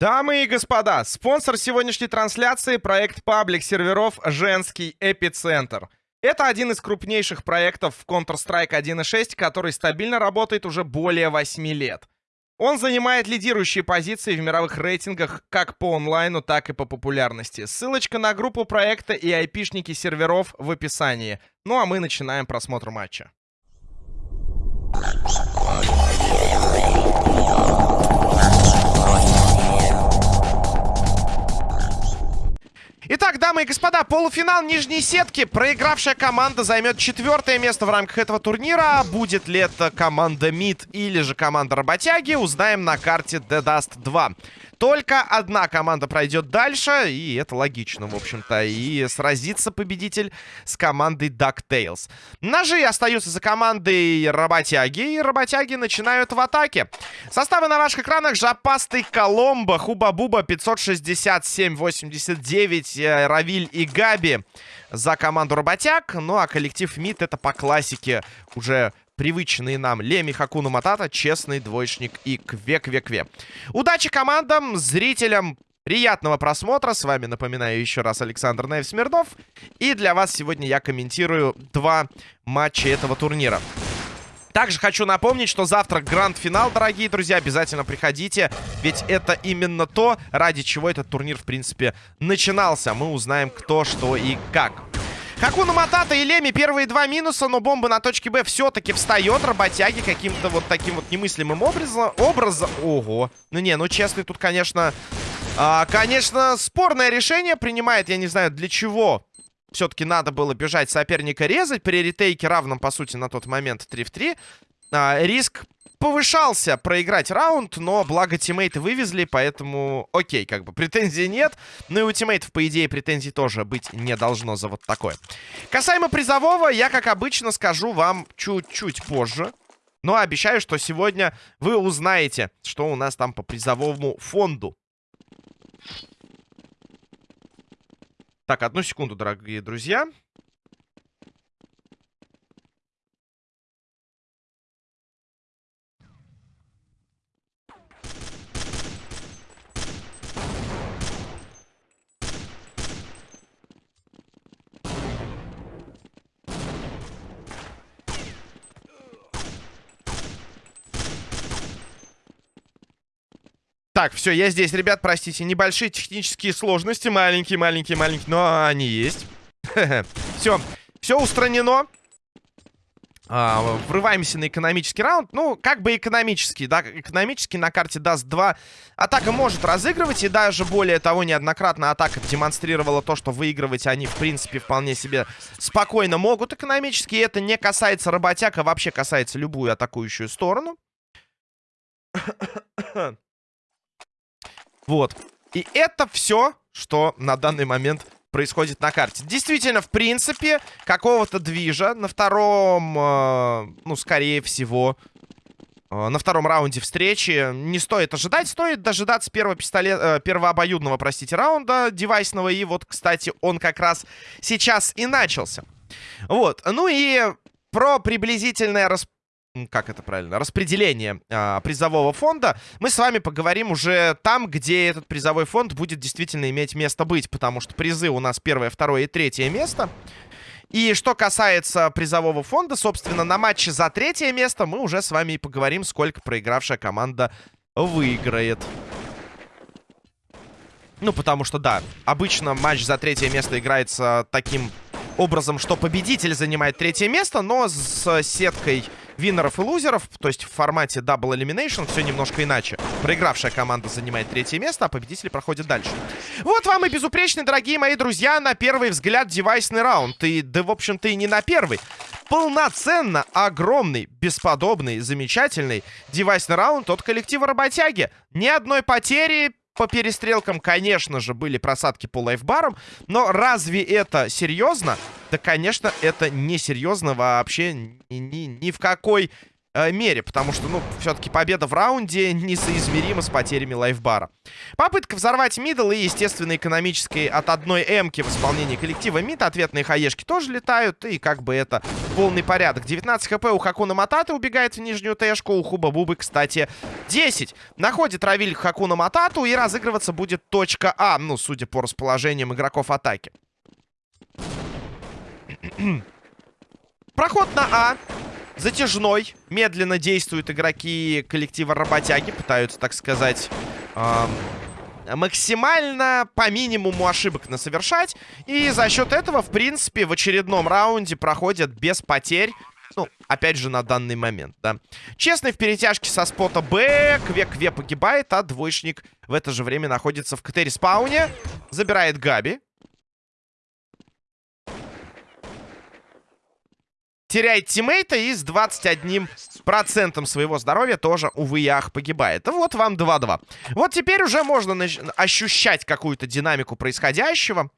Дамы и господа, спонсор сегодняшней трансляции — проект паблик серверов «Женский эпицентр». Это один из крупнейших проектов в Counter-Strike 1.6, который стабильно работает уже более 8 лет. Он занимает лидирующие позиции в мировых рейтингах как по онлайну, так и по популярности. Ссылочка на группу проекта и айпишники серверов в описании. Ну а мы начинаем просмотр матча. Итак, дамы и господа, полуфинал нижней сетки. Проигравшая команда займет четвертое место в рамках этого турнира. Будет ли это команда МИД или же команда Работяги, узнаем на карте The Dust 2. Только одна команда пройдет дальше, и это логично, в общем-то. И сразится победитель с командой DuckTales. Ножи остаются за командой Работяги, и Работяги начинают в атаке. Составы на ваших экранах. Жопастый Коломбо, Хуба-Буба, 567-89, э, Равиль и Габи за команду Работяг. Ну, а коллектив МИД это по классике уже привычные нам Леми Хакуну Матата, честный двоечник и Кве-Кве-Кве. Удачи командам, зрителям, приятного просмотра. С вами, напоминаю еще раз, Александр Наев Смирнов. И для вас сегодня я комментирую два матча этого турнира. Также хочу напомнить, что завтра гранд-финал, дорогие друзья. Обязательно приходите, ведь это именно то, ради чего этот турнир, в принципе, начинался. Мы узнаем, кто, что и как. Хакуна Матата и Леми первые два минуса, но бомба на точке Б все-таки встает. Работяги каким-то вот таким вот немыслимым образом. образом... Ого. Ну не, ну честный тут, конечно... А, конечно, спорное решение принимает. Я не знаю, для чего все-таки надо было бежать соперника резать. При ретейке равном, по сути, на тот момент 3 в 3. А, риск повышался проиграть раунд, но благо тиммейты вывезли, поэтому окей, как бы претензий нет. Ну и у тиммейтов, по идее, претензий тоже быть не должно за вот такое. Касаемо призового, я, как обычно, скажу вам чуть-чуть позже. Но обещаю, что сегодня вы узнаете, что у нас там по призовому фонду. Так, одну секунду, дорогие друзья. Так, все, я здесь, ребят, простите. Небольшие технические сложности. Маленькие, маленькие, маленькие. Но они есть. Все, все устранено. А, врываемся на экономический раунд. Ну, как бы экономический, да, экономический на карте даст 2. Атака может разыгрывать, и даже более того, неоднократно атака демонстрировала то, что выигрывать они, в принципе, вполне себе спокойно могут экономически. И это не касается работяг, а вообще касается любую атакующую сторону. Вот. И это все, что на данный момент происходит на карте. Действительно, в принципе, какого-то движа на втором, э, ну, скорее всего, э, на втором раунде встречи не стоит ожидать. Стоит дожидаться первого пистолет, э, первого обоюдного, простите, раунда девайсного. И вот, кстати, он как раз сейчас и начался. Вот. Ну и про приблизительное распределение как это правильно, распределение а, призового фонда, мы с вами поговорим уже там, где этот призовой фонд будет действительно иметь место быть, потому что призы у нас первое, второе и третье место. И что касается призового фонда, собственно, на матче за третье место мы уже с вами и поговорим, сколько проигравшая команда выиграет. Ну, потому что, да, обычно матч за третье место играется таким образом, что победитель занимает третье место, но с сеткой виннеров и лузеров, то есть в формате Double Elimination все немножко иначе. Проигравшая команда занимает третье место, а победители проходят дальше. Вот вам и безупречный, дорогие мои друзья, на первый взгляд девайсный раунд. И, да, в общем-то, и не на первый. Полноценно огромный, бесподобный, замечательный девайсный раунд от коллектива Работяги. Ни одной потери, по перестрелкам, конечно же, были просадки по лайфбарам. Но разве это серьезно? Да, конечно, это не серьезно вообще ни, ни, ни в какой э, мере, потому что, ну, все-таки победа в раунде несоизмерима с потерями лайфбара. Попытка взорвать мидл и, естественно, экономической от одной эмки в исполнении коллектива мид. Ответные хаешки тоже летают, и как бы это полный порядок. 19 хп у Хакуна Мататы убегает в нижнюю тэшку, у Хуба Бубы, кстати, 10. Находит Равиль Хакуна Матату, и разыгрываться будет точка А, ну, судя по расположениям игроков атаки. Проход на А. Затяжной. Медленно действуют игроки коллектива работяги. Пытаются, так сказать, максимально по минимуму ошибок насовершать. И за счет этого, в принципе, в очередном раунде проходят без потерь. Ну, опять же, на данный момент, да. Честный в перетяжке со спота Б. Кве-Кве погибает, а двоечник в это же время находится в КТ-респауне. Забирает Габи. Теряет тиммейта и с 21% своего здоровья тоже, увы, ях погибает. Вот вам 2-2. Вот теперь уже можно ощущать какую-то динамику происходящего.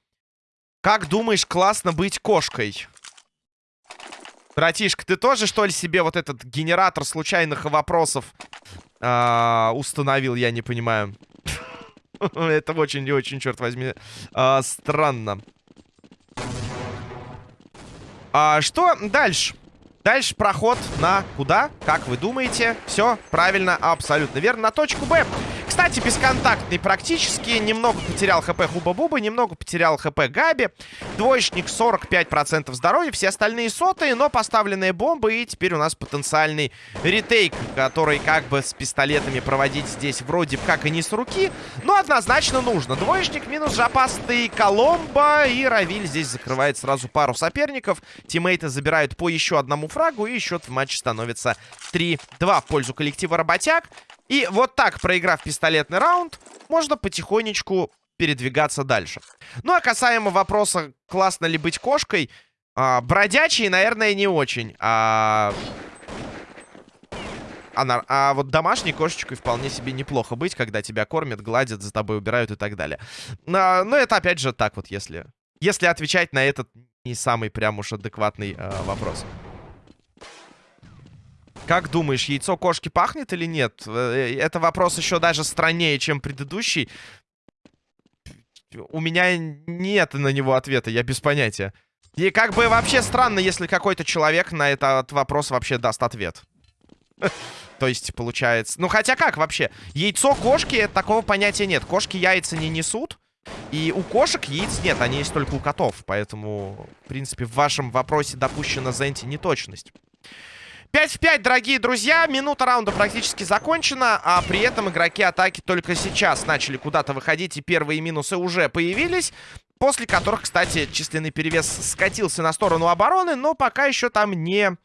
Как думаешь, классно быть кошкой? Братишка, ты тоже, что ли, себе вот этот генератор случайных вопросов э установил, я не понимаю. Это очень и очень, черт возьми, э странно. А, что дальше? Дальше проход на куда? Как вы думаете? Все правильно, абсолютно верно. На точку Б. Кстати, бесконтактный практически. Немного потерял хп Хуба-Буба, немного потерял хп Габи. Двоечник 45% здоровья, все остальные сотые, но поставленные бомбы. И теперь у нас потенциальный ретейк, который как бы с пистолетами проводить здесь вроде как и не с руки, но однозначно нужно. Двоечник минус жопастый Коломбо, и Равиль здесь закрывает сразу пару соперников. Тиммейты забирают по еще одному фрагу, и счет в матче становится 3-2 в пользу коллектива Работяг. И вот так, проиграв пистолетный раунд, можно потихонечку передвигаться дальше. Ну, а касаемо вопроса, классно ли быть кошкой, а, бродячий, наверное, не очень. А... А, а вот домашней кошечкой вполне себе неплохо быть, когда тебя кормят, гладят, за тобой убирают и так далее. А, ну, это опять же так вот, если... Если отвечать на этот не самый прям уж адекватный а, вопрос. Как думаешь, яйцо кошки пахнет или нет? Э, это вопрос еще даже страннее, чем предыдущий. У меня нет на него ответа, я без понятия. И как бы вообще странно, если какой-то человек на этот вопрос вообще даст ответ. То есть, получается... Ну, хотя как вообще? Яйцо кошки, такого понятия нет. Кошки яйца не несут. И у кошек яиц нет, они есть только у котов. Поэтому, в принципе, в вашем вопросе допущена Зенти неточность. 5 в 5, дорогие друзья. Минута раунда практически закончена. А при этом игроки атаки только сейчас начали куда-то выходить. И первые минусы уже появились. После которых, кстати, численный перевес скатился на сторону обороны. Но пока еще там не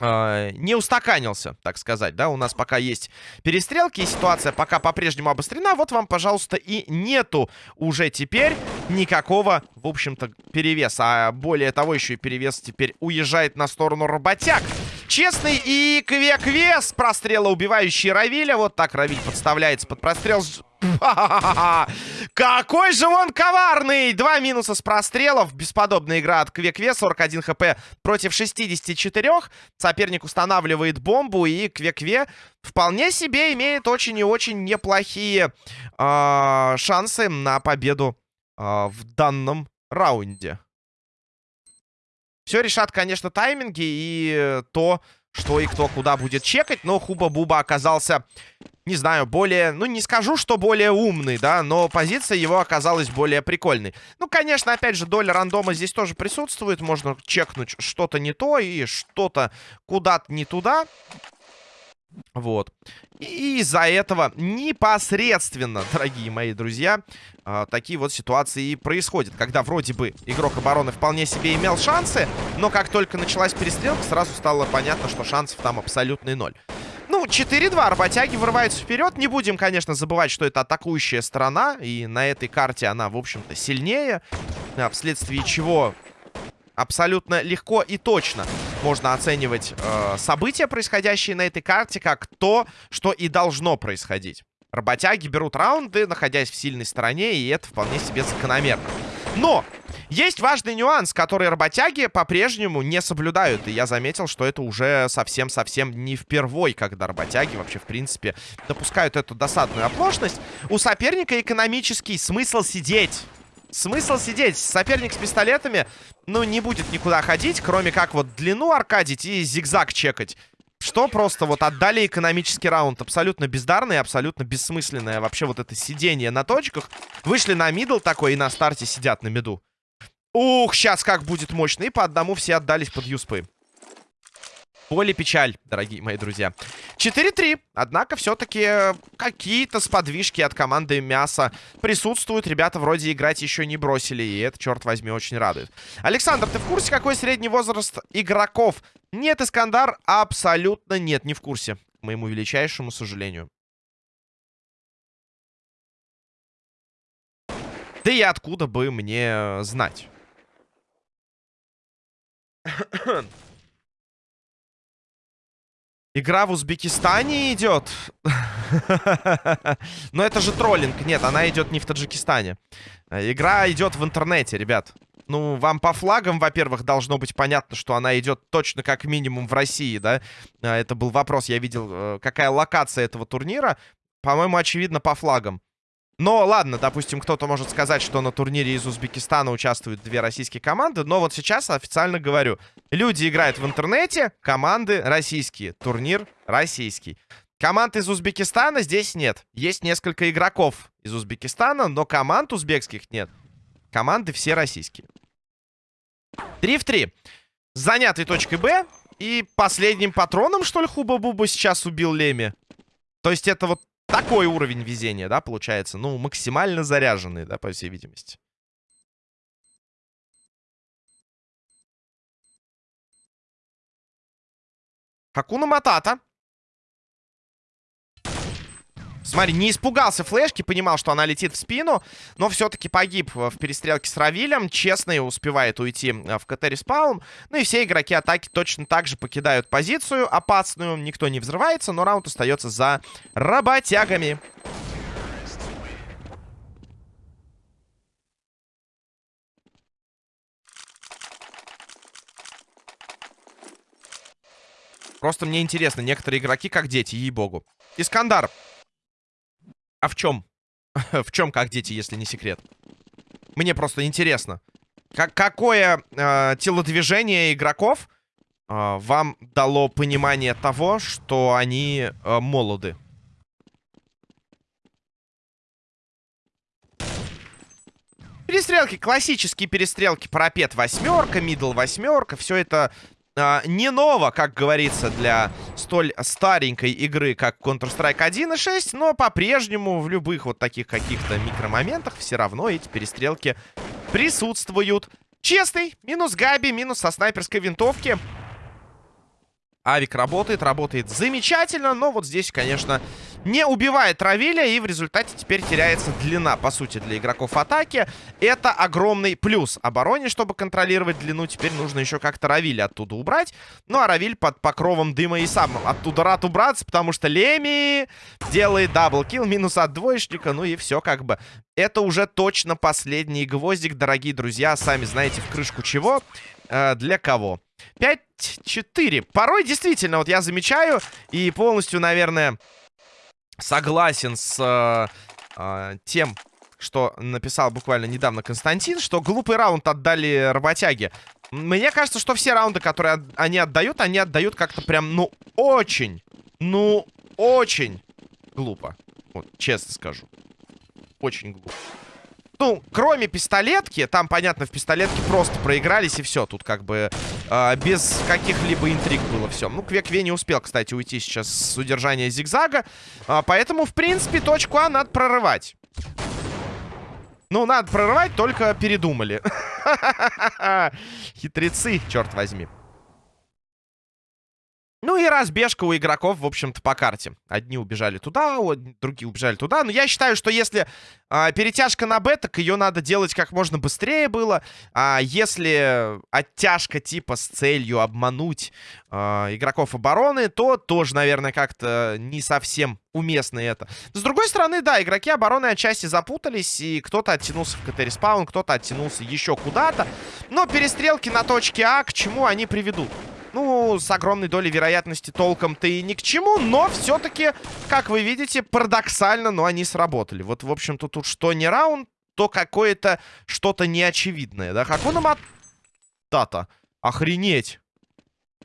э, не устаканился, так сказать, да, у нас пока есть перестрелки, и ситуация пока по-прежнему обострена, вот вам, пожалуйста, и нету уже теперь никакого, в общем-то, перевеса, а более того, еще и перевес теперь уезжает на сторону работяг. Честный и Кве-Кве с прострела убивающий Равиля, вот так Равиль подставляется под прострел Какой же он коварный! Два минуса с прострелов. Бесподобная игра от Квекве. 41 хп против 64. Соперник устанавливает бомбу. И Квекве вполне себе имеет очень и очень неплохие э, шансы на победу э, в данном раунде. Все решат, конечно, тайминги и то, что и кто куда будет чекать. Но Хуба-Буба оказался не знаю, более... Ну, не скажу, что более умный, да, но позиция его оказалась более прикольной. Ну, конечно, опять же, доля рандома здесь тоже присутствует. Можно чекнуть что-то не то и что-то куда-то не туда. Вот. И из-за этого непосредственно, дорогие мои друзья, э, такие вот ситуации и происходят. Когда вроде бы игрок обороны вполне себе имел шансы, но как только началась перестрелка, сразу стало понятно, что шансов там абсолютный ноль. Ну, 4-2. Работяги вырываются вперед. Не будем, конечно, забывать, что это атакующая сторона. И на этой карте она, в общем-то, сильнее. А, вследствие чего абсолютно легко и точно можно оценивать э, события, происходящие на этой карте, как то, что и должно происходить. Работяги берут раунды, находясь в сильной стороне, и это вполне себе закономерно. Но есть важный нюанс, который работяги по-прежнему не соблюдают. И я заметил, что это уже совсем-совсем не впервой, когда работяги вообще, в принципе, допускают эту досадную оплошность. У соперника экономический смысл сидеть. Смысл сидеть. Соперник с пистолетами, ну, не будет никуда ходить, кроме как вот длину аркадить и зигзаг чекать. Что просто вот отдали экономический раунд. Абсолютно бездарный, абсолютно бессмысленное вообще вот это сидение на точках. Вышли на мидл такой и на старте сидят на миду. Ух, сейчас как будет мощно. И по одному все отдались под юспы. Поле печаль, дорогие мои друзья. 4-3. Однако все-таки какие-то сподвижки от команды Мяса присутствуют. Ребята вроде играть еще не бросили. И это, черт возьми, очень радует. Александр, ты в курсе, какой средний возраст игроков? Нет, Искандар, абсолютно нет, не в курсе. К моему величайшему сожалению. Да и откуда бы мне знать? Игра в Узбекистане идет. Но это же троллинг. Нет, она идет не в Таджикистане. Игра идет в интернете, ребят. Ну, вам по флагам, во-первых, должно быть понятно, что она идет точно как минимум в России, да? А, это был вопрос, я видел, э, какая локация этого турнира. По-моему, очевидно, по флагам. Но ладно, допустим, кто-то может сказать, что на турнире из Узбекистана участвуют две российские команды. Но вот сейчас официально говорю. Люди играют в интернете, команды российские. Турнир российский. Команд из Узбекистана здесь нет. Есть несколько игроков из Узбекистана, но команд узбекских нет. Команды все российские. 3 в 3. Занятый точкой Б. И последним патроном, что ли, Хуба-Буба сейчас убил Леми? То есть это вот такой уровень везения, да, получается? Ну, максимально заряженный, да, по всей видимости. Хакуна Матата. Смотри, не испугался флешки, понимал, что она летит в спину, но все-таки погиб в перестрелке с Равилем. Честный успевает уйти э, в КТ респаун. Ну и все игроки атаки точно так же покидают позицию опасную. Никто не взрывается, но раунд остается за работягами. Просто мне интересно, некоторые игроки как дети, ей-богу. Искандар а в чем? в чем как дети, если не секрет? Мне просто интересно. Как, какое э, телодвижение игроков э, вам дало понимание того, что они э, молоды? Перестрелки, классические перестрелки, парапет восьмерка, мидл восьмерка, все это а, не ново, как говорится, для столь старенькой игры, как Counter-Strike 1.6, но по-прежнему в любых вот таких каких-то микромоментах все равно эти перестрелки присутствуют. Честный, минус Габи, минус со снайперской винтовки. Авик работает, работает замечательно, но вот здесь, конечно, не убивает Равиля, и в результате теперь теряется длина, по сути, для игроков атаки. Это огромный плюс обороне, чтобы контролировать длину. Теперь нужно еще как-то Равиля оттуда убрать. Ну, а Равиль под покровом дыма и сам оттуда рад убраться, потому что Леми делает даблкил, минус от двоечника, ну и все как бы. Это уже точно последний гвоздик, дорогие друзья, сами знаете, в крышку чего, э, для кого. 5-4. Порой действительно, вот я замечаю и полностью, наверное, согласен с э, э, тем, что написал буквально недавно Константин, что глупый раунд отдали работяги. Мне кажется, что все раунды, которые они отдают, они отдают как-то прям, ну, очень, ну, очень глупо. Вот, честно скажу. Очень глупо. Ну, кроме пистолетки, там, понятно, в пистолетке просто проигрались и все. Тут как бы э, без каких-либо интриг было все. Ну, Кве-Кве не успел, кстати, уйти сейчас с удержания зигзага. А, поэтому, в принципе, точку А надо прорывать. Ну, надо прорывать, только передумали. Хитрецы, черт возьми. Ну и разбежка у игроков, в общем-то, по карте. Одни убежали туда, другие убежали туда. Но я считаю, что если а, перетяжка на Б, так ее надо делать как можно быстрее было. А если оттяжка типа с целью обмануть а, игроков обороны, то тоже, наверное, как-то не совсем уместно это. С другой стороны, да, игроки обороны отчасти запутались, и кто-то оттянулся в КТ-респаун, кто-то оттянулся еще куда-то. Но перестрелки на точке А к чему они приведут? Ну, с огромной долей вероятности толком-то и ни к чему, но все-таки, как вы видите, парадоксально, но они сработали. Вот, в общем-то, тут что не раунд, то какое-то что-то неочевидное, да? Хакуна Матата. Охренеть.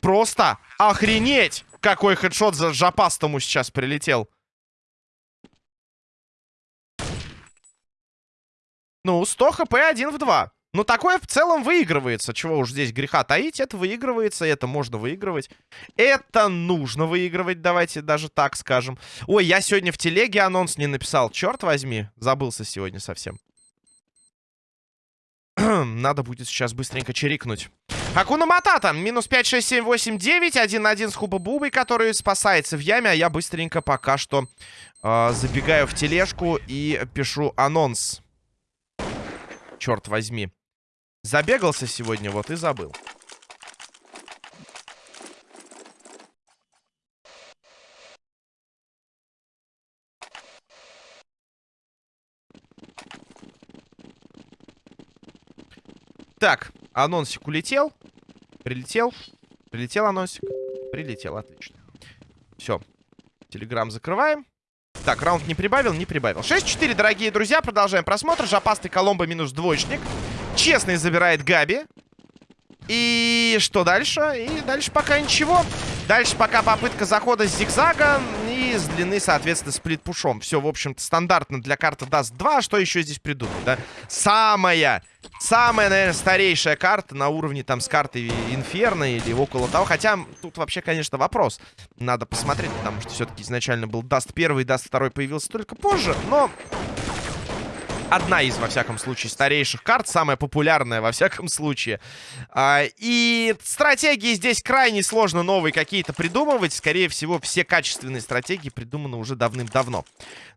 Просто охренеть! Какой хедшот за жопастому сейчас прилетел. Ну, 100 хп 1 в 2. Ну, такое в целом выигрывается. Чего уж здесь греха таить. Это выигрывается, это можно выигрывать. Это нужно выигрывать, давайте даже так скажем. Ой, я сегодня в телеге анонс не написал. Черт возьми, забылся сегодня совсем. Надо будет сейчас быстренько чирикнуть. Акуна Матата. Минус 5, 6, 7, 8, 9. 1-1 с Хуба Бубой, который спасается в яме. А я быстренько пока что э, забегаю в тележку и пишу анонс. Черт возьми. Забегался сегодня, вот и забыл. Так, анонсик улетел. Прилетел. Прилетел анонсик. Прилетел, отлично. Все. Телеграм закрываем. Так, раунд не прибавил, не прибавил. 6-4, дорогие друзья. Продолжаем просмотр. Жопастый Коломбо минус двоечник. Честный забирает Габи. И что дальше? И дальше пока ничего. Дальше пока попытка захода с зигзага и с длины, соответственно, сплит-пушом. Все, в общем-то, стандартно для карты даст 2. Что еще здесь придумать, да? Самая, самая, наверное, старейшая карта на уровне там с картой Инферно или около того. Хотя тут вообще, конечно, вопрос. Надо посмотреть, потому что все-таки изначально был даст первый, даст второй появился только позже. Но одна из, во всяком случае, старейших карт, самая популярная, во всяком случае. А, и стратегии здесь крайне сложно новые какие-то придумывать. Скорее всего, все качественные стратегии придуманы уже давным-давно.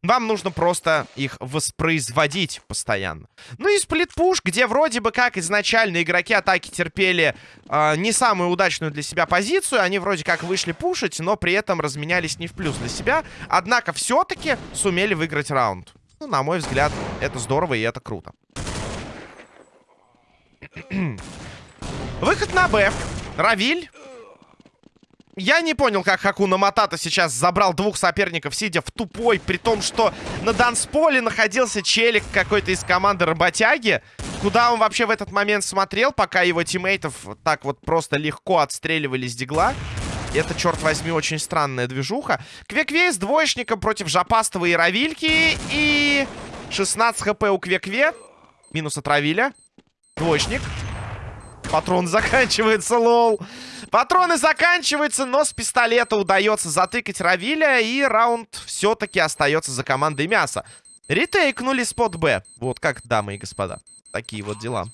Вам нужно просто их воспроизводить постоянно. Ну и сплитпуш, где вроде бы как изначально игроки атаки терпели э, не самую удачную для себя позицию. Они вроде как вышли пушить, но при этом разменялись не в плюс для себя. Однако все-таки сумели выиграть раунд. Ну, на мой взгляд, это здорово и это круто. Выход на Б. Равиль. Я не понял, как Хакуна Матата сейчас забрал двух соперников, сидя в тупой, при том, что на Дансполе находился челик какой-то из команды Работяги. Куда он вообще в этот момент смотрел, пока его тиммейтов так вот просто легко отстреливали с дигла? Это, черт возьми, очень странная движуха. Квекве с двоечником против Жопастова и Равильки. И 16 хп у Квекве. Минус от Равиля. Двоечник. Патрон заканчивается, лол. Патроны заканчиваются, но с пистолета удается затыкать Равиля. И раунд все-таки остается за командой мяса. Ретейкнули спот Б. Вот как, дамы и господа. Такие вот дела.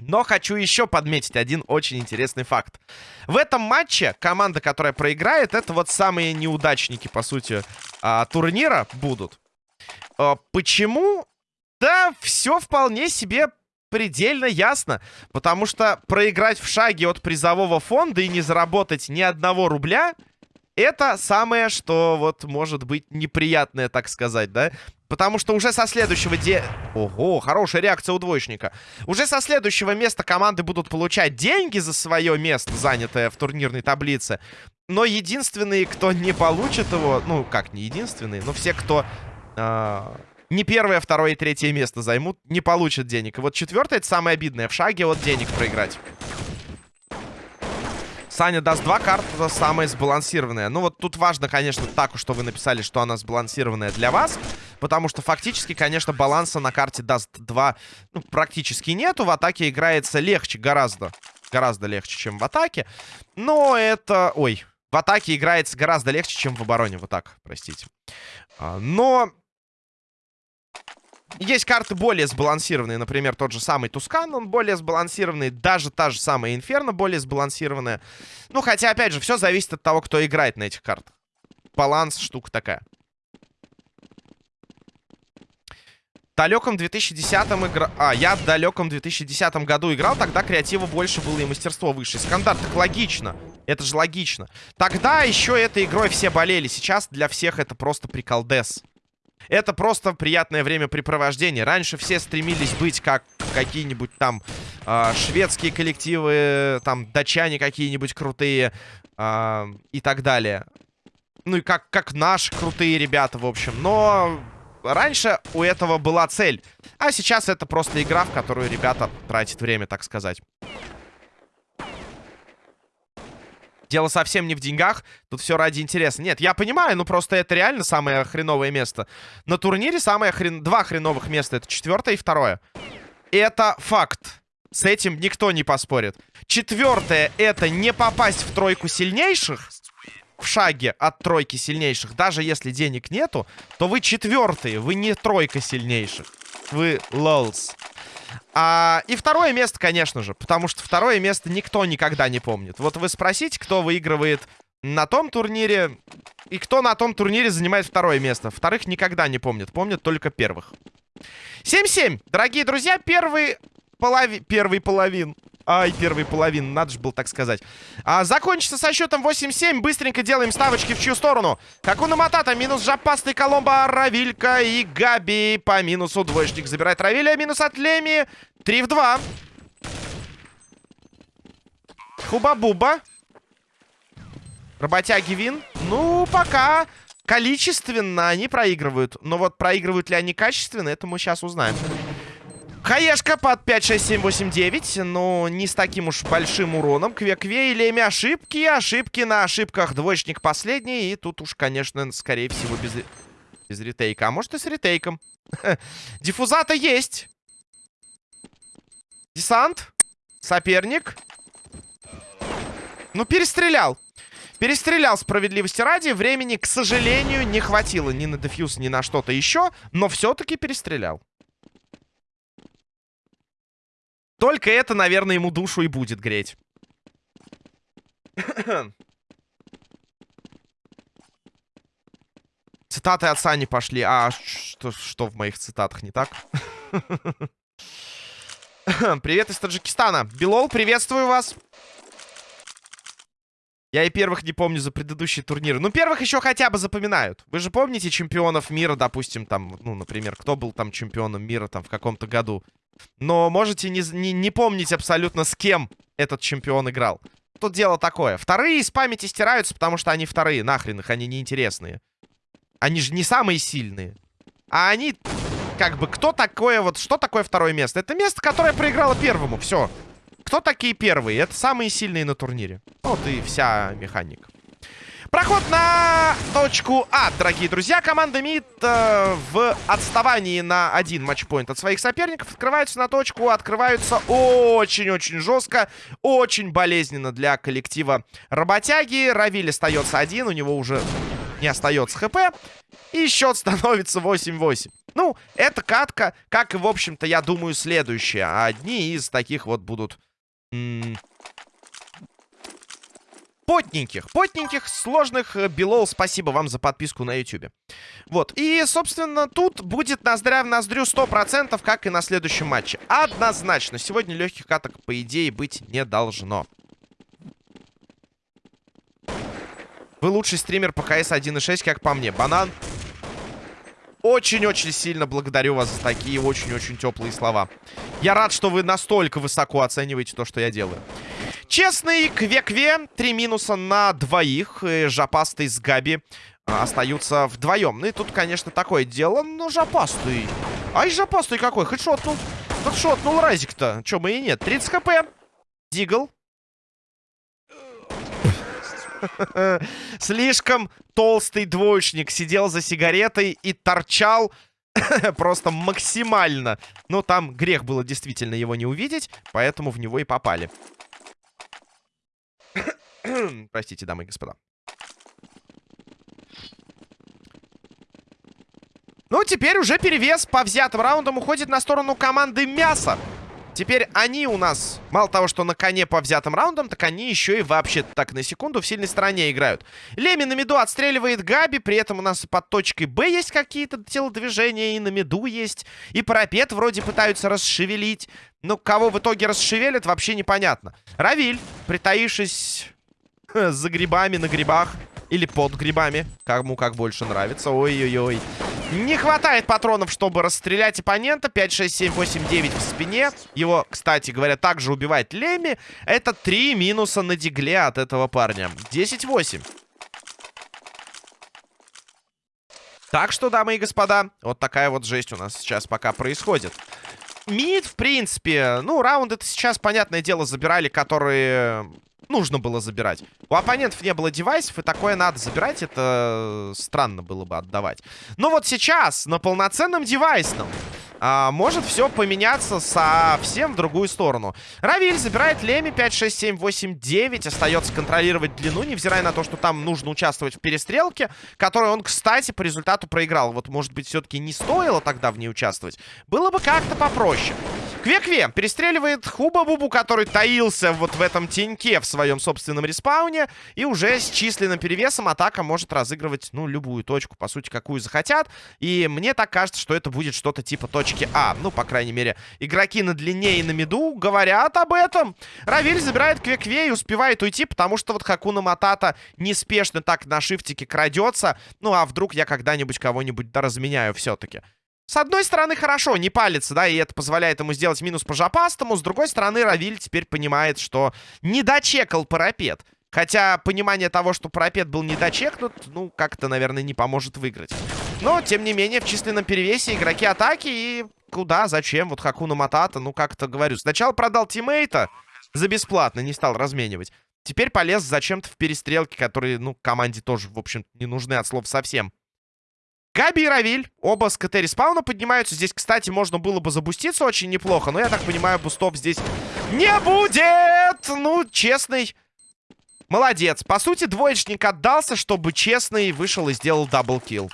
Но хочу еще подметить один очень интересный факт. В этом матче команда, которая проиграет, это вот самые неудачники, по сути, а, турнира будут. А, почему? Да, все вполне себе предельно ясно. Потому что проиграть в шаге от призового фонда и не заработать ни одного рубля... Это самое, что вот может быть неприятное, так сказать, да? Потому что уже со следующего де... Ого, хорошая реакция у двоечника. Уже со следующего места команды будут получать деньги за свое место, занятое в турнирной таблице. Но единственные, кто не получит его... Ну, как не единственные, но все, кто... Э не первое, второе и третье место займут, не получат денег. И вот четвертое, это самое обидное. В шаге вот денег проиграть. Саня даст два карты, самая сбалансированная. Ну вот тут важно, конечно, так, что вы написали, что она сбалансированная для вас. Потому что фактически, конечно, баланса на карте даст два ну, практически нету. В атаке играется легче, гораздо. Гораздо легче, чем в атаке. Но это... Ой, в атаке играется гораздо легче, чем в обороне. Вот так, простите. А, но Есть карты более сбалансированные, например, тот же самый Тускан, он более сбалансированный, даже та же самая Инферно более сбалансированная. Ну, хотя, опять же, все зависит от того, кто играет на этих картах. Баланс штука такая. В далеком 2010 игра... А, я в далеком 2010 году играл, тогда креатива больше было и мастерство выше. Стандарт, так логично. Это же логично. Тогда еще этой игрой все болели. Сейчас для всех это просто приколдес. Это просто приятное времяпрепровождение. Раньше все стремились быть как какие-нибудь там э, шведские коллективы, там датчане какие-нибудь крутые э, и так далее. Ну и как, как наши крутые ребята, в общем. Но раньше у этого была цель. А сейчас это просто игра, в которую ребята тратят время, так сказать. Дело совсем не в деньгах. Тут все ради интереса. Нет, я понимаю, ну просто это реально самое хреновое место. На турнире самое хрен... два хреновых места. Это четвертое и второе. Это факт. С этим никто не поспорит. Четвертое это не попасть в тройку сильнейших. В шаге от тройки сильнейших. Даже если денег нету, то вы четвертые. Вы не тройка сильнейших. Вы лолс. А, и второе место, конечно же, потому что второе место никто никогда не помнит. Вот вы спросите, кто выигрывает на том турнире и кто на том турнире занимает второе место. Вторых никогда не помнят, помнят только первых. 7-7, дорогие друзья, первый, полови... первый половин. Ай, первый половин, надо же было так сказать. А, закончится со счетом 8-7. Быстренько делаем ставочки в чью сторону. Какуна Матата, минус Жапастый, Коломба, Равилька и Габи по минусу. Двоечник забирает Равиля, минус от Леми. 3 в 2. Хуба-буба. Работяги Вин. Ну, пока количественно они проигрывают. Но вот проигрывают ли они качественно, это мы сейчас узнаем. Хаешка под 5, 6, 7, 8, 9. Но не с таким уж большим уроном. Кве-кве и Леми ошибки. Ошибки на ошибках. Двоечник последний. И тут уж, конечно, скорее всего, без, без ретейка. А может и с ретейком. Диффузата есть. Десант. Соперник. Ну, перестрелял. Перестрелял справедливости ради. Времени, к сожалению, не хватило ни на дефьюз, ни на что-то еще. Но все-таки перестрелял. Только это, наверное, ему душу и будет греть. Цитаты отца не пошли. А что, что в моих цитатах не так? Привет из Таджикистана. Белол, приветствую вас. Я и первых не помню за предыдущие турниры. Ну, первых еще хотя бы запоминают. Вы же помните чемпионов мира, допустим, там, ну, например, кто был там чемпионом мира там в каком-то году? Но можете не, не, не помнить абсолютно, с кем этот чемпион играл. Тут дело такое. Вторые из памяти стираются, потому что они вторые. Нахрен их, они неинтересные. Они же не самые сильные. А они, как бы, кто такое вот... Что такое второе место? Это место, которое проиграло первому. Все. Кто такие первые? Это самые сильные на турнире. Вот и вся механика. Проход на точку А, дорогие друзья. Команда МИД э, в отставании на один матчпоинт от своих соперников. Открываются на точку, открываются очень-очень жестко. Очень болезненно для коллектива работяги. Равиль остается один, у него уже не остается хп. И счет становится 8-8. Ну, это катка, как и, в общем-то, я думаю, следующая. Одни из таких вот будут потненьких, потненьких, сложных э, белол. Спасибо вам за подписку на YouTube. Вот, и, собственно, тут будет ноздря в ноздрю 100%, как и на следующем матче. Однозначно, сегодня легких каток, по идее, быть не должно. Вы лучший стример по КС 1.6, как по мне. Банан. Очень-очень сильно благодарю вас за такие очень-очень теплые слова. Я рад, что вы настолько высоко оцениваете то, что я делаю. Честный Кве-Кве. Три минуса на двоих. Жопастый с Габи а, остаются вдвоем. Ну и тут, конечно, такое дело. Но Жопастый. Ай, Жопастый какой. Хедшотнул. Хедшотнул Разик-то. Че, мы и нет. 30 хп. Дигл. Слишком толстый двоечник сидел за сигаретой и торчал просто максимально. Но там грех было действительно его не увидеть, поэтому в него и попали. Простите, дамы и господа. Ну, теперь уже перевес по взятым раундам уходит на сторону команды Мяса. Теперь они у нас, мало того, что на коне по взятым раундам, так они еще и вообще так на секунду в сильной стороне играют. Леми на миду отстреливает Габи, при этом у нас под точкой Б есть какие-то телодвижения, и на миду есть. И парапет вроде пытаются расшевелить. Но кого в итоге расшевелят, вообще непонятно. Равиль, притаившись за грибами на грибах, или под грибами. Кому как больше нравится. Ой-ой-ой. Не хватает патронов, чтобы расстрелять оппонента. 5, 6, 7, 8, 9 в спине. Его, кстати говоря, также убивает Леми. Это 3 минуса на дигле от этого парня. 10-8. Так что, дамы и господа, вот такая вот жесть у нас сейчас пока происходит. Мид, в принципе, ну, раунд это сейчас, понятное дело, забирали, которые нужно было забирать. У оппонентов не было девайсов, и такое надо забирать. Это странно было бы отдавать. Но вот сейчас на полноценном девайсном а, может все поменяться совсем в другую сторону. Равиль забирает Леми 5, 6, 7, 8, 9. Остается контролировать длину, невзирая на то, что там нужно участвовать в перестрелке, которую он, кстати, по результату проиграл. Вот, может быть, все-таки не стоило тогда в ней участвовать. Было бы как-то попроще. Кве-Кве перестреливает Хуба-Бубу, который таился вот в этом теньке в своем собственном респауне. И уже с численным перевесом атака может разыгрывать, ну, любую точку, по сути, какую захотят. И мне так кажется, что это будет что-то типа точки А. Ну, по крайней мере, игроки на длине и на миду говорят об этом. Равиль забирает Кве-Кве и успевает уйти, потому что вот Хакуна Матата неспешно так на шифтике крадется. Ну, а вдруг я когда-нибудь кого-нибудь разменяю все-таки. С одной стороны, хорошо, не палится, да, и это позволяет ему сделать минус по жопастому. С другой стороны, Равиль теперь понимает, что не парапет. Хотя понимание того, что парапет был не ну, как-то, наверное, не поможет выиграть. Но, тем не менее, в численном перевесе игроки атаки и куда, зачем? Вот Хакуна Матата, ну, как-то говорю. Сначала продал тиммейта за бесплатно, не стал разменивать. Теперь полез зачем-то в перестрелки, которые, ну, команде тоже, в общем, не нужны от слов совсем. Габи и Равиль, оба с КТ респауна поднимаются. Здесь, кстати, можно было бы забуститься очень неплохо. Но я так понимаю, бустов здесь не будет! Ну, честный. Молодец. По сути, двоечник отдался, чтобы честный вышел и сделал double kill.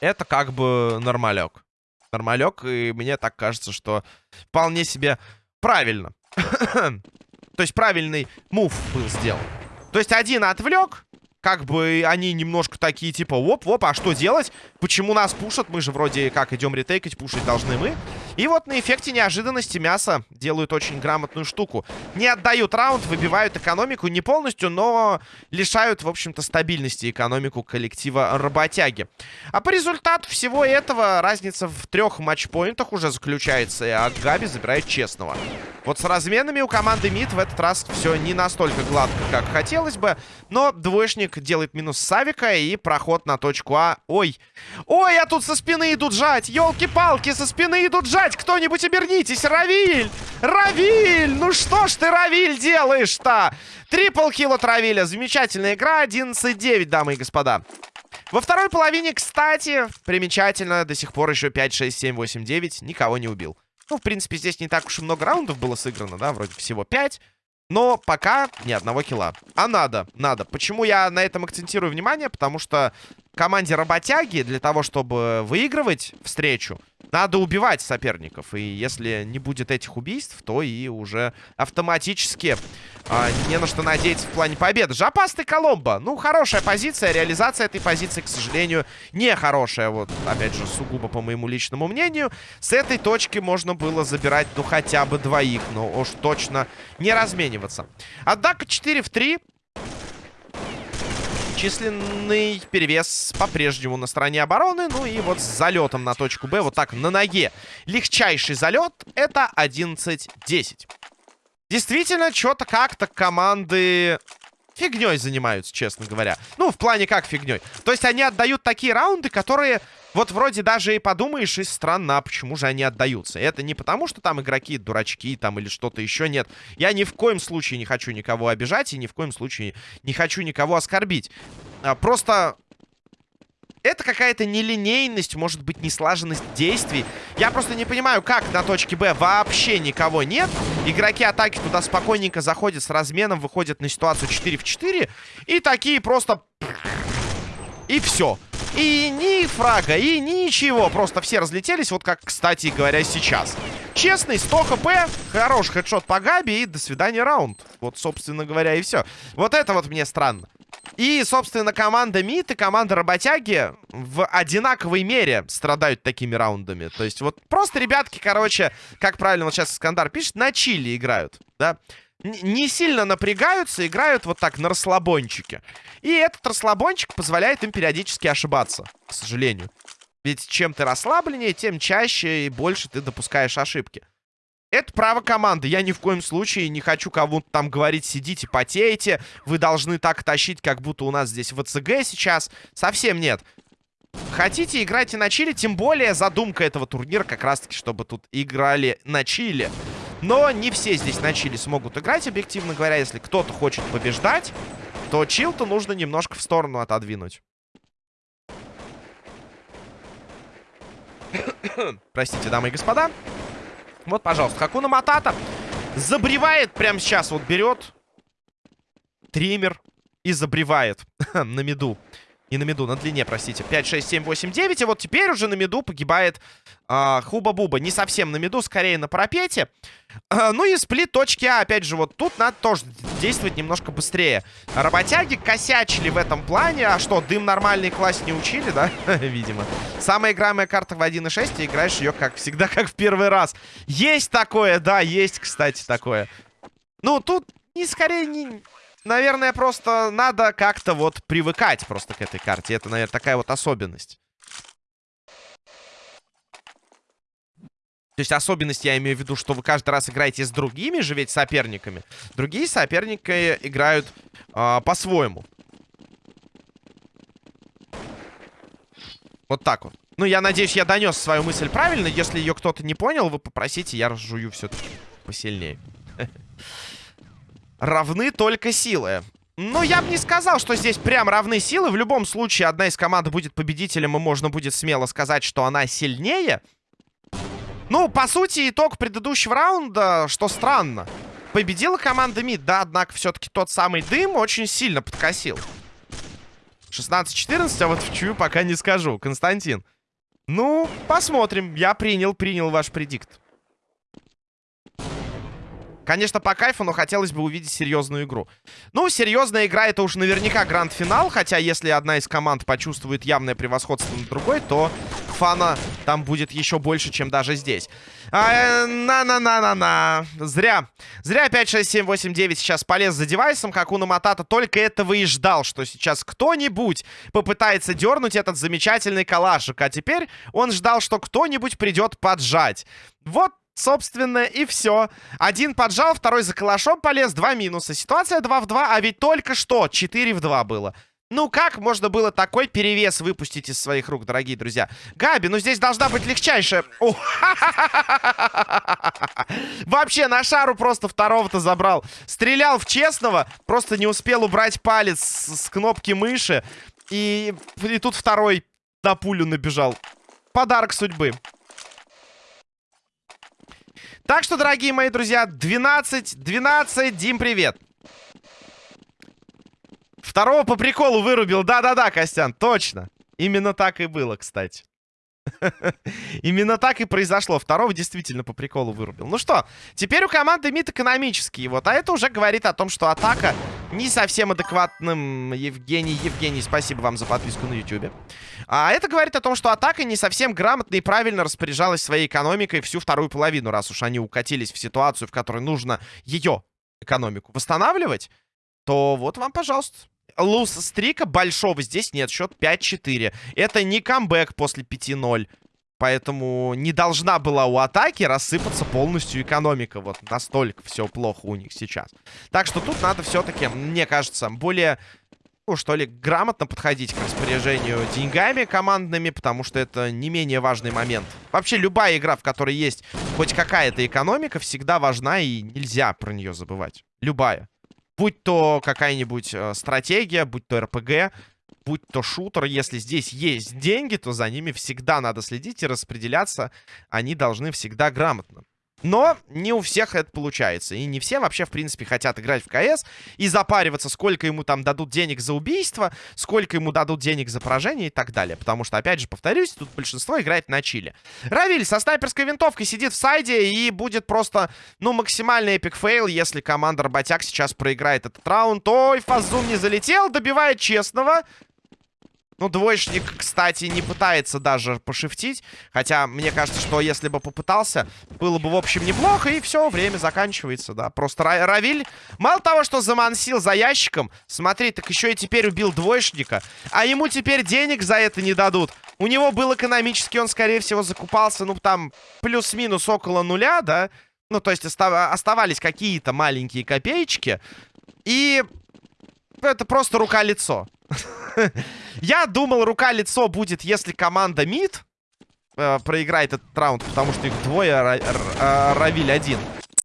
Это как бы нормалек. Нормалек, и мне так кажется, что вполне себе правильно. То есть правильный move был сделан. То есть один отвлек, как бы они немножко такие, типа, оп-оп, а что делать? Почему нас пушат? Мы же вроде как идем ретейкать, пушить должны мы. И вот на эффекте неожиданности мясо делают очень грамотную штуку. Не отдают раунд, выбивают экономику не полностью, но лишают, в общем-то, стабильности экономику коллектива работяги. А по результату всего этого разница в трех матчпоинтах уже заключается, а Габи забирает честного. Вот с разменами у команды МИД в этот раз все не настолько гладко, как хотелось бы, но двоечник Ник делает минус Савика и проход на точку А. Ой. Ой, а тут со спины идут жать. Елки-палки, со спины идут жать. Кто-нибудь обернитесь. Равиль! Равиль! Ну что ж ты, Равиль, делаешь-то? Трипл килл от Равиля. Замечательная игра. 11-9, дамы и господа. Во второй половине, кстати, примечательно, до сих пор еще 5, 6, 7, 8, 9 никого не убил. Ну, в принципе, здесь не так уж и много раундов было сыграно, да, вроде всего 5. Но пока ни одного килла. А надо, надо. Почему я на этом акцентирую внимание? Потому что команде работяги для того, чтобы выигрывать встречу, надо убивать соперников. И если не будет этих убийств, то и уже автоматически а, не на что надеяться в плане победы. Жопастый Коломбо. Ну, хорошая позиция. Реализация этой позиции, к сожалению, не хорошая. Вот, опять же, сугубо по моему личному мнению. С этой точки можно было забирать, ну, хотя бы двоих. Но уж точно не размениваться. Однако 4 в 3 численный перевес по-прежнему на стороне обороны. Ну и вот с залетом на точку Б, вот так на ноге. Легчайший залет это 11-10. Действительно, что-то как-то команды фигней занимаются, честно говоря. Ну, в плане как фигней. То есть они отдают такие раунды, которые вот вроде даже и подумаешь, и странно, а почему же они отдаются. Это не потому, что там игроки дурачки там или что-то еще, нет. Я ни в коем случае не хочу никого обижать и ни в коем случае не хочу никого оскорбить. А, просто это какая-то нелинейность, может быть, неслаженность действий. Я просто не понимаю, как на точке Б вообще никого нет. Игроки атаки туда спокойненько заходят с разменом, выходят на ситуацию 4 в 4. И такие просто... И все. И ни фрага, и ничего. Просто все разлетелись, вот как, кстати говоря, сейчас. Честный, 100 хп, хороший хедшот по Габи и до свидания раунд. Вот, собственно говоря, и все. Вот это вот мне странно. И, собственно, команда МИД и команда Работяги в одинаковой мере страдают такими раундами. То есть вот просто ребятки, короче, как правильно вот сейчас Искандар пишет, на чили играют, да? не сильно напрягаются, играют вот так на расслабончике. И этот расслабончик позволяет им периодически ошибаться, к сожалению. Ведь чем ты расслабленнее, тем чаще и больше ты допускаешь ошибки. Это право команды. Я ни в коем случае не хочу кому-то там говорить, сидите, потеете. Вы должны так тащить, как будто у нас здесь ВЦГ сейчас. Совсем нет. Хотите, играйте на чили. Тем более задумка этого турнира как раз-таки, чтобы тут играли на чили. Но не все здесь на чили смогут играть, объективно говоря. Если кто-то хочет побеждать, то чил-то нужно немножко в сторону отодвинуть. Простите, дамы и господа. Вот, пожалуйста, Хакуна Матата забревает прямо сейчас. Вот берет триммер и забревает на меду. Не на меду, на длине, простите. 5, 6, 7, 8, 9. И вот теперь уже на меду погибает а, Хуба-Буба. Не совсем на меду, скорее на парапете. А, ну и сплит точки А. Опять же, вот тут надо тоже действовать немножко быстрее. Работяги косячили в этом плане. А что, дым нормальный класс не учили, да? Видимо. Самая играемая карта в 1.6. И играешь ее, как всегда, как в первый раз. Есть такое, да, есть, кстати, такое. Ну, тут не скорее не наверное, просто надо как-то вот привыкать просто к этой карте. Это, наверное, такая вот особенность. То есть особенность я имею в виду, что вы каждый раз играете с другими же ведь соперниками. Другие соперники играют э, по-своему. Вот так вот. Ну, я надеюсь, я донес свою мысль правильно. Если ее кто-то не понял, вы попросите, я разжую все-таки посильнее. равны только силы. Ну, я бы не сказал, что здесь прям равны силы. В любом случае, одна из команд будет победителем, и можно будет смело сказать, что она сильнее. Ну, по сути, итог предыдущего раунда, что странно. Победила команда МИД, да, однако все-таки тот самый дым очень сильно подкосил. 16-14, а вот в чью пока не скажу. Константин. Ну, посмотрим. Я принял, принял ваш предикт. Конечно, по кайфу, но хотелось бы увидеть серьезную игру. Ну, серьезная игра это уж наверняка гранд-финал. Хотя, если одна из команд почувствует явное превосходство над другой, то фана там будет еще больше, чем даже здесь. На-на-на-на-на. Зря. Зря 5, 6, 7, 8, 9 сейчас полез за девайсом. как у Матата только этого и ждал, что сейчас кто-нибудь попытается дернуть этот замечательный калашик. А теперь он ждал, что кто-нибудь придет поджать. Вот Собственно, и все. Один поджал, второй за калашом полез. Два минуса. Ситуация 2 в 2, а ведь только что 4 в 2 было. Ну, как можно было такой перевес выпустить из своих рук, дорогие друзья? Габи, ну здесь должна быть легчайшая... Вообще, на шару просто второго-то забрал. Стрелял в честного, просто не успел убрать палец с кнопки мыши. И, и тут второй на пулю набежал. Подарок судьбы. Так что, дорогие мои друзья, 12-12. Дим, привет. Второго по приколу вырубил. Да-да-да, Костян, точно. Именно так и было, кстати. Именно так и произошло. Второго действительно по приколу вырубил. Ну что, теперь у команды МИД экономический. Вот, а это уже говорит о том, что атака не совсем адекватным. Евгений, Евгений, спасибо вам за подписку на YouTube. А это говорит о том, что атака не совсем грамотно и правильно распоряжалась своей экономикой всю вторую половину, раз уж они укатились в ситуацию, в которой нужно ее экономику восстанавливать, то вот вам, пожалуйста. Луз стрика большого здесь нет. Счет 5-4. Это не камбэк после 5-0. Поэтому не должна была у атаки рассыпаться полностью экономика. Вот настолько все плохо у них сейчас. Так что тут надо все-таки, мне кажется, более, ну что ли, грамотно подходить к распоряжению деньгами командными, потому что это не менее важный момент. Вообще любая игра, в которой есть хоть какая-то экономика, всегда важна и нельзя про нее забывать. Любая. Будь то какая-нибудь э, стратегия, будь то РПГ, будь то шутер. Если здесь есть деньги, то за ними всегда надо следить и распределяться. Они должны всегда грамотно. Но не у всех это получается. И не все вообще, в принципе, хотят играть в КС и запариваться, сколько ему там дадут денег за убийство, сколько ему дадут денег за поражение и так далее. Потому что, опять же, повторюсь, тут большинство играет на чиле. Равиль со снайперской винтовкой сидит в сайде и будет просто, ну, максимальный epic fail, если команда Работяг сейчас проиграет этот раунд. Ой, Фазум не залетел, добивает честного. Ну, двоечник, кстати, не пытается даже пошифтить. Хотя, мне кажется, что если бы попытался, было бы, в общем, неплохо. И все, время заканчивается, да. Просто Равиль, мало того, что замансил за ящиком, смотри, так еще и теперь убил двоечника. А ему теперь денег за это не дадут. У него был экономический, он, скорее всего, закупался, ну, там, плюс-минус около нуля, да. Ну, то есть оставались какие-то маленькие копеечки. И это просто рука-лицо. Я думал, рука-лицо будет, если команда МИД э, проиграет этот раунд, потому что их двое, а, один.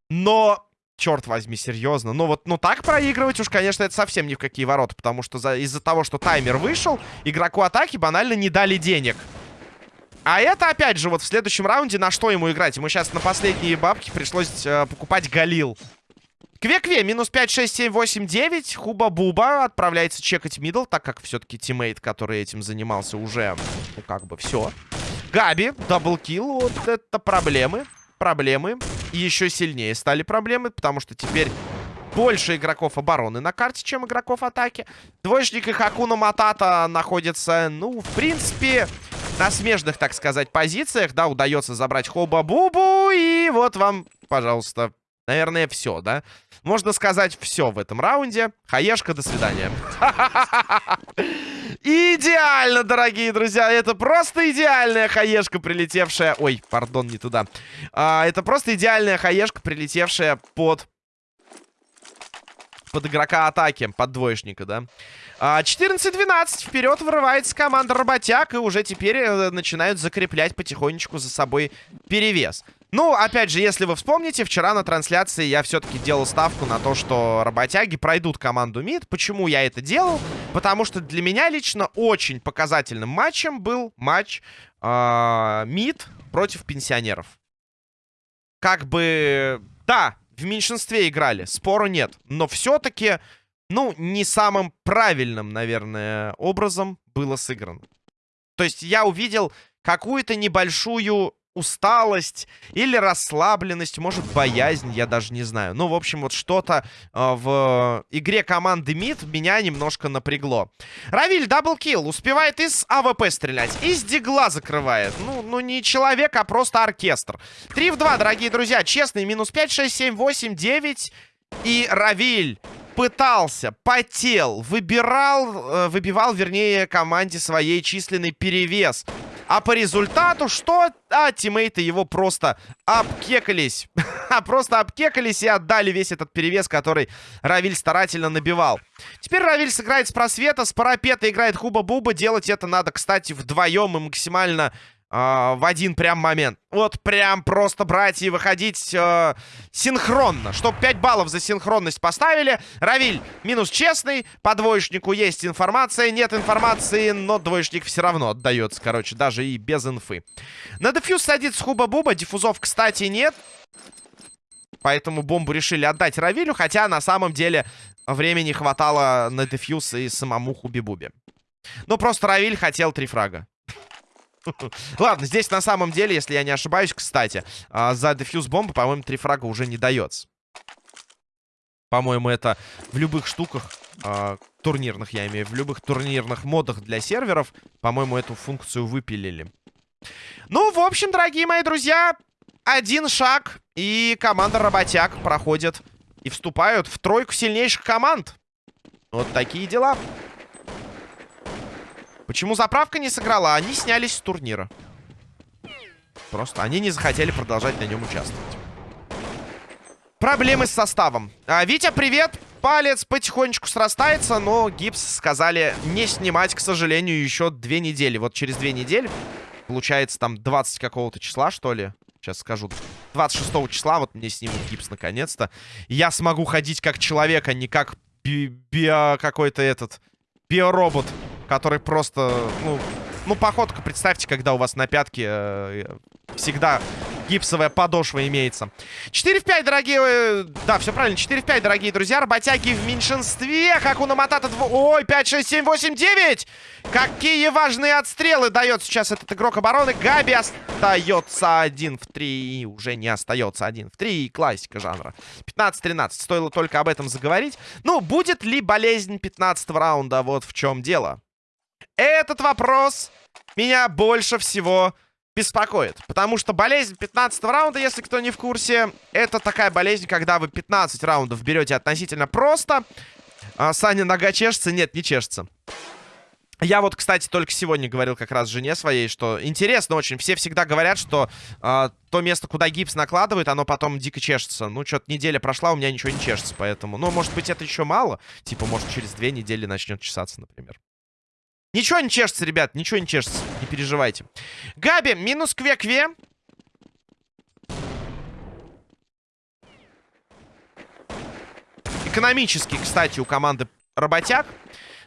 Но, черт возьми, серьезно. Ну вот, ну так проигрывать уж, конечно, это совсем ни в какие ворота, потому что из-за того, что таймер вышел, игроку атаки банально не дали денег. А это, опять же, вот в следующем раунде на что ему играть? Ему сейчас на последние бабки пришлось э, покупать Галил. Кве-кве, минус 5, 6, 7, 8, 9. Хуба-буба отправляется чекать middle, так как все-таки тиммейт, который этим занимался, уже, ну, как бы, все. Габи, double kill, вот это проблемы. Проблемы. И еще сильнее стали проблемы, потому что теперь больше игроков обороны на карте, чем игроков атаки. Двоечник и Хакуна Матата находятся, ну, в принципе, на смежных, так сказать, позициях. Да, удается забрать Хоба-Бубу. И вот вам, пожалуйста, Наверное, все, да? Можно сказать все в этом раунде. Хаешка, до свидания. Идеально, дорогие друзья. Это просто идеальная хаешка, прилетевшая... Ой, пардон, не туда. А, это просто идеальная хаешка, прилетевшая под... Под игрока атаки, под двоечника, да? 14-12. А, Вперед вырывается команда Работяг. И уже теперь э, начинают закреплять потихонечку за собой перевес. Ну, опять же, если вы вспомните, вчера на трансляции я все-таки делал ставку на то, что работяги пройдут команду МИД. Почему я это делал? Потому что для меня лично очень показательным матчем был матч э, МИД против пенсионеров. Как бы, да, в меньшинстве играли, спору нет. Но все-таки, ну, не самым правильным, наверное, образом было сыграно. То есть я увидел какую-то небольшую усталость или расслабленность, может, боязнь, я даже не знаю. Ну, в общем, вот что-то э, в игре команды МИД меня немножко напрягло. Равиль, double kill, успевает из АВП стрелять, из Дигла закрывает. Ну, ну, не человек, а просто оркестр. 3 в 2, дорогие друзья, честный, минус 5, 6, 7, 8, 9. И Равиль пытался, потел, выбирал, э, выбивал, вернее, команде своей численный перевес. А по результату что? А тиммейты его просто обкекались. А просто обкекались и отдали весь этот перевес, который Равиль старательно набивал. Теперь Равиль сыграет с просвета, с парапета играет Хуба-Буба. Делать это надо, кстати, вдвоем и максимально э, в один прям момент. Вот прям просто брать и выходить э, синхронно. Чтоб 5 баллов за синхронность поставили. Равиль минус честный. По двоечнику есть информация. Нет информации, но двоечник все равно отдается, короче, даже и без инфы. На дефьюз садится Хуба-Буба. Диффузов, кстати, нет. Поэтому бомбу решили отдать Равилю. Хотя на самом деле времени хватало на дефьюз и самому Хуби-Бубе. Ну, просто Равиль хотел три фрага. Ладно, здесь на самом деле, если я не ошибаюсь, кстати, а, за дефьюз бомбы, по-моему, три фрага уже не дается. По-моему, это в любых штуках, э, турнирных я имею, в любых турнирных модах для серверов, по-моему, эту функцию выпилили. Ну, в общем, дорогие мои друзья, один шаг, и команда Работяг проходит и вступают в тройку сильнейших команд. Вот такие дела. Почему заправка не сыграла? Они снялись с турнира. Просто они не захотели продолжать на нем участвовать. Проблемы с составом. А, Витя, привет! Палец потихонечку срастается, но гипс сказали не снимать, к сожалению, еще две недели. Вот через две недели, получается, там 20 какого-то числа, что ли? Сейчас скажу. 26 числа вот мне снимут гипс наконец-то. Я смогу ходить как человек, а не как би био какой-то этот биоробот который просто, ну, ну, походка, представьте, когда у вас на пятке э, всегда гипсовая подошва имеется. 4 в 5, дорогие... Э, да, все правильно. 4 в 5, дорогие друзья. Работяги в меньшинстве. Как у Наматата... Дв... Ой, 5, 6, 7, 8, 9! Какие важные отстрелы дает сейчас этот игрок обороны. Габи остается 1 в 3. Уже не остается 1 в 3. Классика жанра. 15-13. Стоило только об этом заговорить. Ну, будет ли болезнь 15 раунда? Вот в чем дело. Этот вопрос меня больше всего беспокоит. Потому что болезнь 15 раунда, если кто не в курсе, это такая болезнь, когда вы 15 раундов берете относительно просто. А Саня нога чешется? Нет, не чешется. Я вот, кстати, только сегодня говорил как раз жене своей, что интересно очень. Все всегда говорят, что э, то место, куда гипс накладывают, оно потом дико чешется. Ну, что-то неделя прошла, у меня ничего не чешется, поэтому... Ну, может быть, это еще мало. Типа, может, через две недели начнет чесаться, например. Ничего не чешется, ребят, ничего не чешется. Не переживайте. Габи, минус кве-кве. Экономический, кстати, у команды работяг.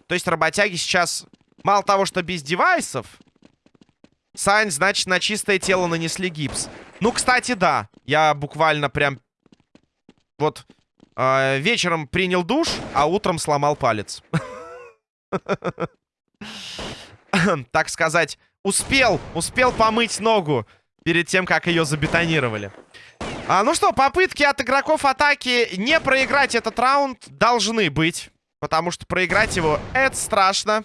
То есть работяги сейчас мало того, что без девайсов, Сань, значит, на чистое тело нанесли гипс. Ну, кстати, да. Я буквально прям... Вот э, вечером принял душ, а утром сломал палец. так сказать, успел, успел помыть ногу перед тем, как ее забетонировали. А, ну что, попытки от игроков атаки не проиграть этот раунд должны быть. Потому что проиграть его это страшно.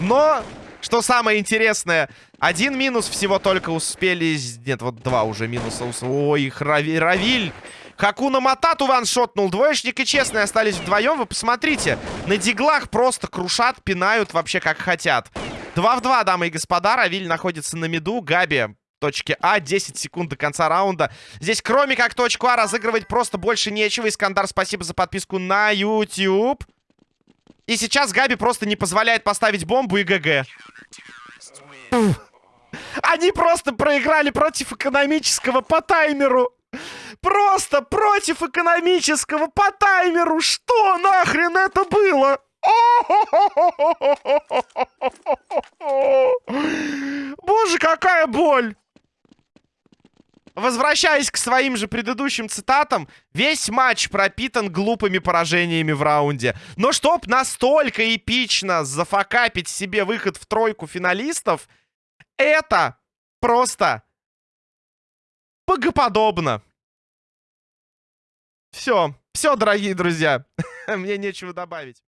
Но, что самое интересное, один минус всего только успели... Нет, вот два уже минуса. Ой, Равиль Хакуна Матату ваншотнул. Двоечник и Честный остались вдвоем. Вы посмотрите. На диглах просто крушат, пинают вообще как хотят. 2 в 2, дамы и господа. Равиль находится на миду. Габи точке А. 10 секунд до конца раунда. Здесь кроме как точку А разыгрывать просто больше нечего. Искандар, спасибо за подписку на YouTube. И сейчас Габи просто не позволяет поставить бомбу и ГГ. Они просто проиграли против экономического по таймеру. Просто против экономического по таймеру. Что нахрен это было? Боже, какая боль! Возвращаясь к своим же предыдущим цитатам, весь матч пропитан глупыми поражениями в раунде. Но чтоб настолько эпично зафакапить себе выход в тройку финалистов, это просто богоподобно. Все, все, дорогие друзья. Мне нечего добавить.